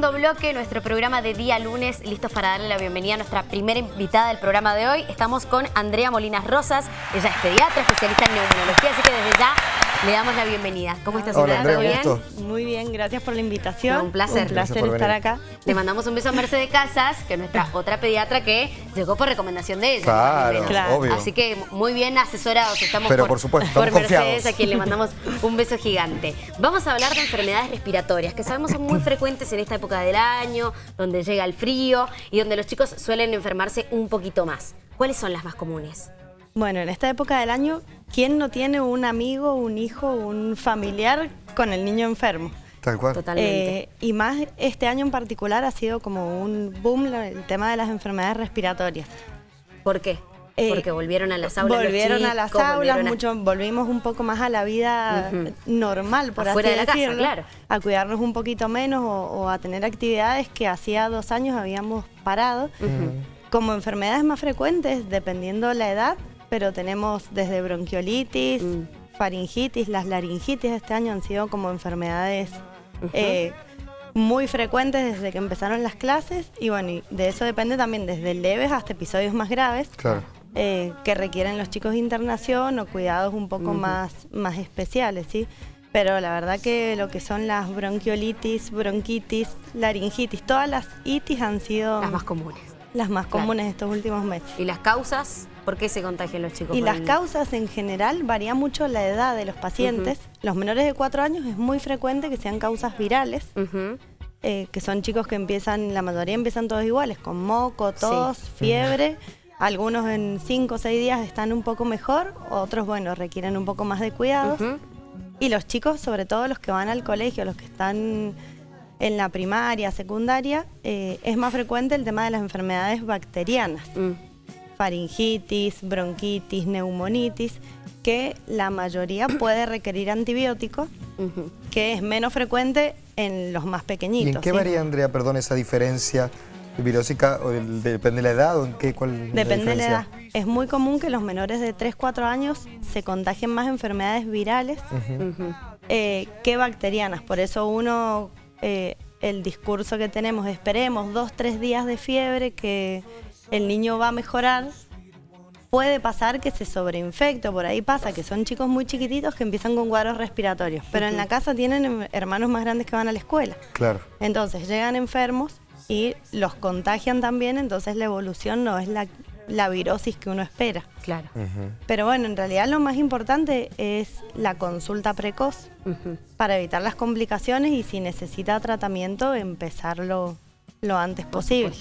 segundo bloque, nuestro programa de día lunes, listos para darle la bienvenida a nuestra primera invitada del programa de hoy. Estamos con Andrea Molinas Rosas, ella es pediatra, especialista en neumonología, así que desde ya le damos la bienvenida. ¿Cómo estás, Hola, Andrea? Andrea, ¿Todo un bien? gusto. Muy bien, gracias por la invitación. Un placer. Un placer estar acá. Le mandamos un beso a Mercedes Casas, que es nuestra otra pediatra que llegó por recomendación de ella. Claro, obvio. Así que muy bien asesorados estamos Pero por, por supuesto, por Mercedes, confiados. a quien le mandamos un beso gigante. Vamos a hablar de enfermedades respiratorias, que sabemos son muy frecuentes en esta época del año, donde llega el frío y donde los chicos suelen enfermarse un poquito más. ¿Cuáles son las más comunes? Bueno, en esta época del año, ¿quién no tiene un amigo, un hijo, un familiar con el niño enfermo? Tal cual. Totalmente. Eh, y más este año en particular ha sido como un boom el tema de las enfermedades respiratorias. ¿Por qué? Eh, Porque volvieron a las aulas Volvieron a las aulas, volvieron a- mucho, volvimos un poco más a la vida normal, por Afuera así de la casa, decirlo. claro. A cuidarnos un poquito menos o, o a tener actividades que hacía dos años habíamos parado. Como enfermedades más frecuentes, dependiendo la edad, pero tenemos desde bronquiolitis, Mm. faringitis, las laringitis este año han sido como enfermedades eh, muy frecuentes desde que empezaron las clases y bueno, y de eso depende también desde leves hasta episodios más graves Claro. eh, que requieren los chicos de internación o cuidados un poco más, más especiales, ¿sí? Pero la verdad que lo que son las bronquiolitis, bronquitis, laringitis, todas las itis han sido Las más comunes. las más Claro. comunes estos últimos meses. ¿Y las causas? ¿Por qué se contagian los chicos? Y las el- causas en general varía mucho la edad de los pacientes. Los menores de 4 años es muy frecuente que sean causas virales, eh, que son chicos que empiezan, la mayoría empiezan todos iguales, con moco, tos, Sí. fiebre. Algunos en 5 o 6 días están un poco mejor, otros, bueno, requieren un poco más de cuidados. Y los chicos, sobre todo los que van al colegio, los que están en la primaria, secundaria, eh, es más frecuente el tema de las enfermedades bacterianas Mm. Faringitis, bronquitis, neumonitis, que la mayoría puede requerir antibióticos, que es menos frecuente en los más ¿Y pequeñitos. en qué ¿sí? varía, Andrea, perdón, esa diferencia virósica? ¿O el- ¿Depende de la edad o en qué? ¿Cuál es Depende de la edad. Es muy común que los menores de 3-4 años se contagien más enfermedades virales eh, que bacterianas. Por eso uno, eh, el discurso que tenemos, esperemos dos, tres días de fiebre, que el niño va a mejorar. Puede pasar que se sobreinfecte, o por ahí pasa que son chicos muy chiquititos que empiezan con cuadros respiratorios, pero en la casa tienen em- hermanos más grandes que van a la escuela. Claro. Entonces llegan enfermos y los contagian también, entonces la evolución no es la, la virosis que uno espera. Claro. Pero bueno, en realidad lo más importante es la consulta precoz para evitar las complicaciones y si necesita tratamiento, empezarlo lo antes posible.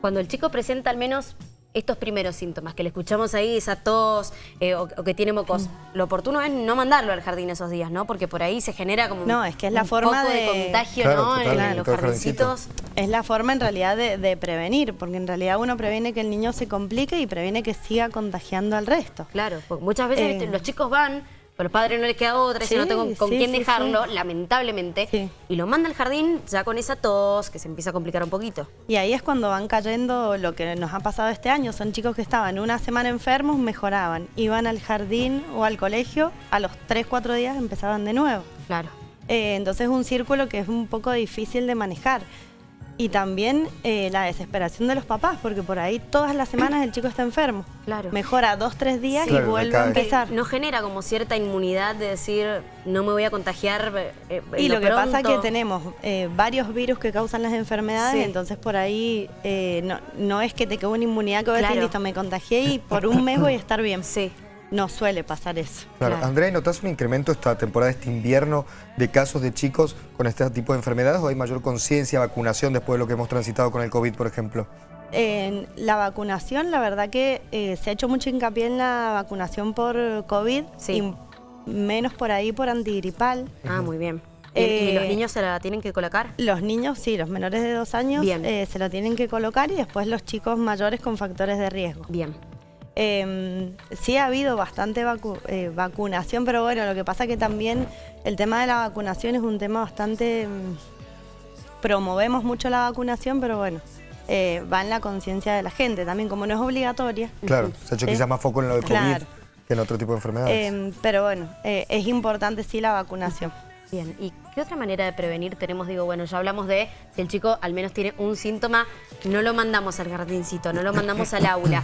Cuando el chico presenta al menos estos primeros síntomas, que le escuchamos ahí, esa tos eh, o, o que tiene mocos, lo oportuno es no mandarlo al jardín esos días, ¿no? Porque por ahí se genera como No, es que es la un forma poco de, de- contagio, Claro, ¿no? En- los jardincitos. Es la forma en realidad de, de prevenir, porque en realidad uno previene que el niño se complique y previene que siga contagiando al resto. Claro, porque muchas veces Eh. los chicos van, pero los padres no les queda otra, y si no tengo con sí, quién sí, dejarlo, lamentablemente, y lo manda al jardín ya con esa tos que se empieza a complicar un poquito. Y ahí es cuando van cayendo lo que nos ha pasado este año. Son chicos que estaban una semana enfermos, mejoraban. Iban al jardín o al colegio, a los 3, 4 días empezaban de nuevo. Claro. Eh, entonces es un círculo que es un poco difícil de manejar. Y también eh, la desesperación de los papás, porque por ahí todas las semanas el chico está enfermo. Claro. Mejora dos, tres días y vuelve a empezar. No genera como cierta inmunidad de decir, no me voy a contagiar. eh, eh, Y lo que pasa es que pronto". tenemos eh, varios virus que causan las enfermedades, Sí. entonces por ahí eh, no, no es que te quede una inmunidad que vos decís, Claro. listo, me contagié y por un mes voy a estar bien. Sí. No suele pasar eso. Claro. Claro. Andrea, ¿y ¿notas un incremento esta temporada, este invierno, de casos de chicos con este tipo de enfermedades o hay mayor conciencia, vacunación después de lo que hemos transitado con el COVID, por ejemplo? En la vacunación, la verdad que eh, se ha hecho mucho hincapié en la vacunación por COVID Sí. y menos por ahí por antigripal. Ah, muy bien. ¿Y, y Eh, los niños se la tienen que colocar? Los niños, sí, los menores de dos años Bien. eh, se lo tienen que colocar y después los chicos mayores con factores de riesgo. Bien. Eh, sí ha habido bastante vacu- eh, vacunación, pero bueno, lo que pasa que también el tema de la vacunación es un tema bastante... mm, promovemos mucho la vacunación, pero bueno, eh, va en la conciencia de la gente también, como no es obligatoria. Claro, se ha hecho quizás más foco en lo de COVID claro. que en otro tipo de enfermedades. Eh, pero bueno, eh, es importante sí la vacunación. Bien, ¿y qué otra manera de prevenir tenemos? Digo, bueno, ya hablamos de si el chico al menos tiene un síntoma, no lo mandamos al jardincito, no lo mandamos al aula.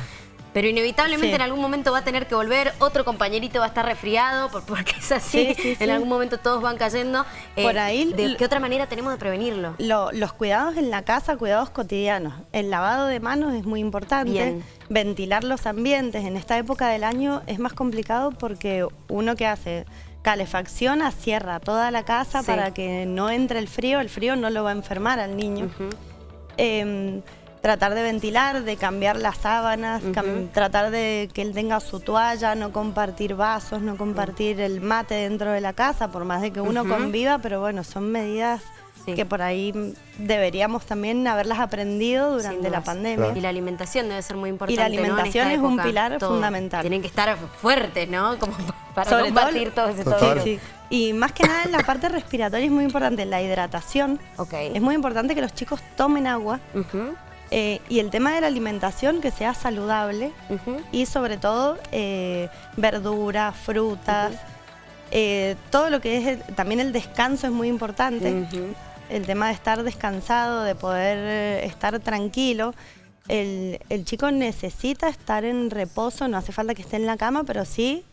Pero inevitablemente Sí. en algún momento va a tener que volver, otro compañerito va a estar resfriado, por- porque es así, Sí, sí, sí. en algún momento todos van cayendo. Eh, Por ahí- ¿De qué otra manera tenemos de prevenirlo? Lo- los cuidados en la casa, cuidados cotidianos. El lavado de manos es muy importante. Bien. Ventilar los ambientes. En esta época del año es más complicado porque uno que hace calefacciona, cierra toda la casa para que no entre el frío. El frío no lo va a enfermar al niño. Tratar de ventilar, de cambiar las sábanas, cam- tratar de que él tenga su toalla, no compartir vasos, no compartir el mate dentro de la casa, por más de que uno conviva, pero bueno, son medidas Sí. que por ahí mm, deberíamos también haberlas aprendido durante la pandemia. Y la alimentación debe ser muy importante. Y la alimentación es un pilar todo. fundamental. Tienen que estar fuertes, ¿no? Como para Sobre todo- compartir todo ese todo. Sí. Y más que nada en la parte respiratoria es muy importante la hidratación. Ok. Es muy importante que los chicos tomen agua eh, y el tema de la alimentación que sea saludable y sobre todo eh, verduras, frutas, eh, todo lo que es el- también el descanso es muy importante. El tema de estar descansado, de poder estar tranquilo. El, el chico necesita estar en reposo, no hace falta que esté en la cama, pero sí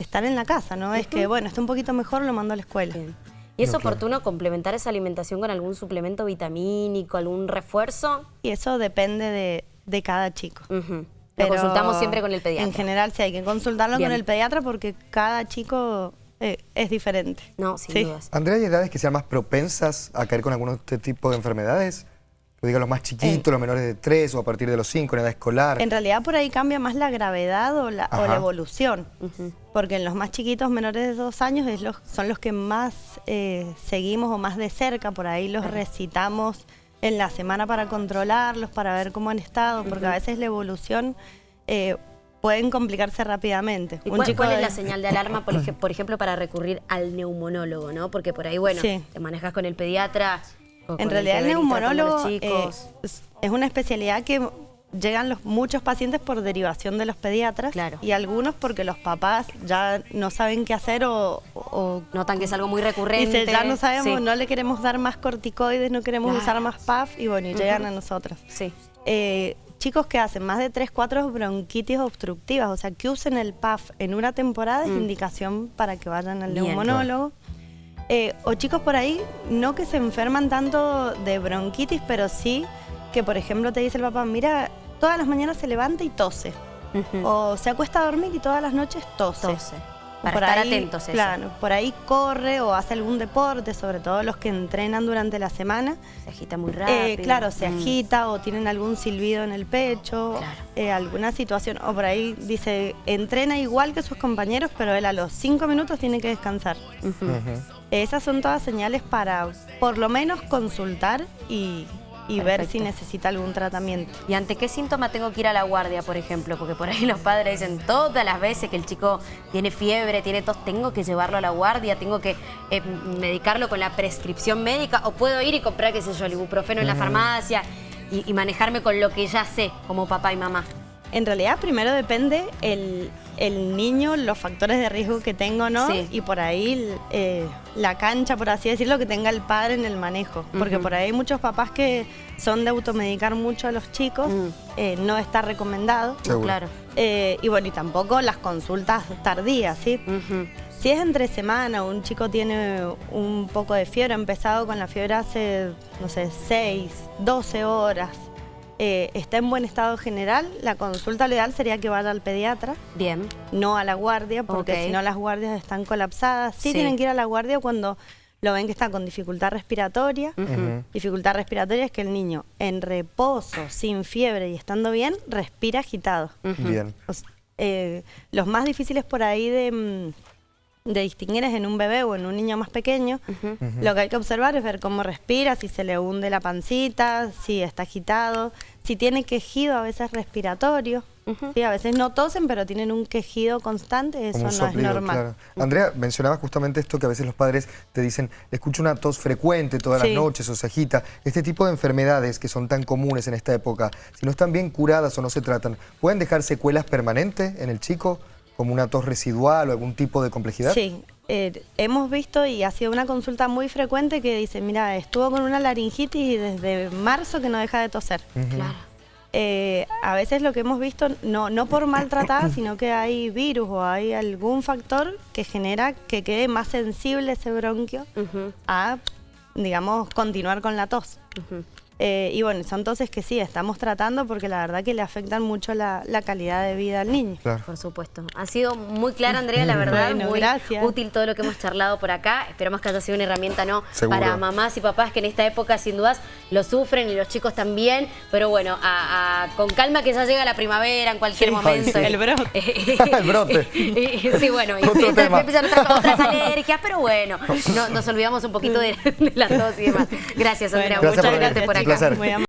estar en la casa, ¿no? Es que, bueno, está un poquito mejor, lo mando a la escuela. Bien. ¿Y es No, claro. oportuno complementar esa alimentación con algún suplemento vitamínico, algún refuerzo? Y eso depende de, de cada chico. Lo Pero consultamos siempre con el pediatra. En general sí hay que consultarlo Bien. con el pediatra porque cada chico eh, es diferente. No, sin Sí. dudas. Andrea, ¿hay edades que sean más propensas a caer con algún este tipo de enfermedades? O diga los más chiquitos, los menores de 3 o a partir de los 5 en edad escolar. En realidad por ahí cambia más la gravedad o la, o la evolución. Porque en los más chiquitos, menores de dos años, es los, son los que más eh, seguimos o más de cerca. Por ahí los recitamos en la semana para controlarlos, para ver cómo han estado, porque a veces la evolución eh, pueden complicarse rápidamente. ¿Y Un cuál, chico cuál es de- la señal de alarma, por, ej- por ejemplo, para recurrir al neumonólogo, ¿no? Porque por ahí, bueno, Sí. te manejas con el pediatra. En realidad el neumonólogo eh, es, una especialidad que llegan los, muchos pacientes por derivación de los pediatras Claro. y algunos porque los papás ya no saben qué hacer o, o Notan que es algo muy recurrente. Dice, ya no sabemos, Sí. no le queremos dar más corticoides, no queremos Claro. usar más PAF y bueno, y llegan a nosotros. Sí. Eh, chicos que hacen más de 3, 4 bronquitis obstructivas, o sea, que usen el PAF en una temporada es indicación para que vayan al Mm. Bien. neumonólogo. Eh, o chicos por ahí, no que se enferman tanto de bronquitis, pero sí que, por ejemplo, te dice el papá, mira, todas las mañanas se levanta y tose. O se acuesta a dormir y todas las noches tose. Tose. Para Por estar ahí, atentos a eso. Claro, por ahí corre o hace algún deporte, sobre todo los que entrenan durante la semana. Se agita muy rápido. Eh, claro, se Mm. agita o tienen algún silbido en el pecho, Claro. eh, alguna situación. O por ahí dice, entrena igual que sus compañeros, pero él a los cinco minutos tiene que descansar. Esas son todas señales para por lo menos consultar y, y ver si necesita algún tratamiento. ¿Y ante qué síntoma tengo que ir a la guardia, por ejemplo? Porque por ahí los padres dicen todas las veces que el chico tiene fiebre, tiene tos, tengo que llevarlo a la guardia, tengo que eh, medicarlo con la prescripción médica o puedo ir y comprar, qué sé yo, el ibuprofeno en la farmacia y, y manejarme con lo que ya sé como papá y mamá. En realidad, primero depende el, el niño, los factores de riesgo que tengo, ¿no? Sí. Y por ahí eh, la cancha, por así decirlo, que tenga el padre en el manejo. Porque por ahí hay muchos papás que son de automedicar mucho a los chicos, Mm. eh, no está recomendado. Seguro. Claro. Eh, y bueno, y tampoco las consultas tardías, ¿sí? Si es entre semana, un chico tiene un poco de fiebre, ha empezado con la fiebre hace, no sé, 6, 12 horas, eh, está en buen estado general, la consulta ideal sería que vaya al pediatra, Bien. no a la guardia, porque si no las guardias están colapsadas. Sí, Sí. tienen que ir a la guardia cuando lo ven que está con dificultad respiratoria. Dificultad respiratoria es que el niño en reposo, sin fiebre y estando bien, respira agitado. Bien. O eh, los más difíciles por ahí de, mm, de distinguir es en un bebé o en un niño más pequeño. Lo que hay que observar es ver cómo respira, si se le hunde la pancita, si está agitado, si tiene quejido a veces respiratorio. Sí, a veces no tosen, pero tienen un quejido constante, eso Como no soplido, es normal. claro. Andrea, mencionaba justamente esto que a veces los padres te dicen, escucho una tos frecuente todas Sí. las noches o se agita. Este tipo de enfermedades que son tan comunes en esta época, si no están bien curadas o no se tratan, ¿pueden dejar secuelas permanentes en el chico? Como una tos residual o algún tipo de complejidad? Sí, eh, hemos visto y ha sido una consulta muy frecuente que dice, mira, estuvo con una laringitis y desde marzo que no deja de toser. Claro. Eh, a veces lo que hemos visto, no, no por maltratada, sino que hay virus o hay algún factor que genera que quede más sensible ese bronquio a, digamos, continuar con la tos. Eh, y bueno, son toses que sí, estamos tratando porque la verdad que le afectan mucho la, la calidad de vida al niño. Claro. Por supuesto. Ha sido muy clara, Andrea, la verdad. Bueno, muy gracias. útil todo lo que hemos charlado por acá. Esperamos que haya sido una herramienta, ¿no? Seguro. Para mamás y papás que en esta época, sin dudas, lo sufren y los chicos también. Pero bueno, a- a- con calma que ya llega la primavera en cualquier Sí, momento. sí. el brote. El brote. sí, bueno, y empiezan, tema. empiezan otras, otras alergias, pero bueno, no- nos olvidamos un poquito de, de la tos y demás. Gracias, Andrea. Bueno, Gracias Muchas por gracias por acá. Placer. Muy.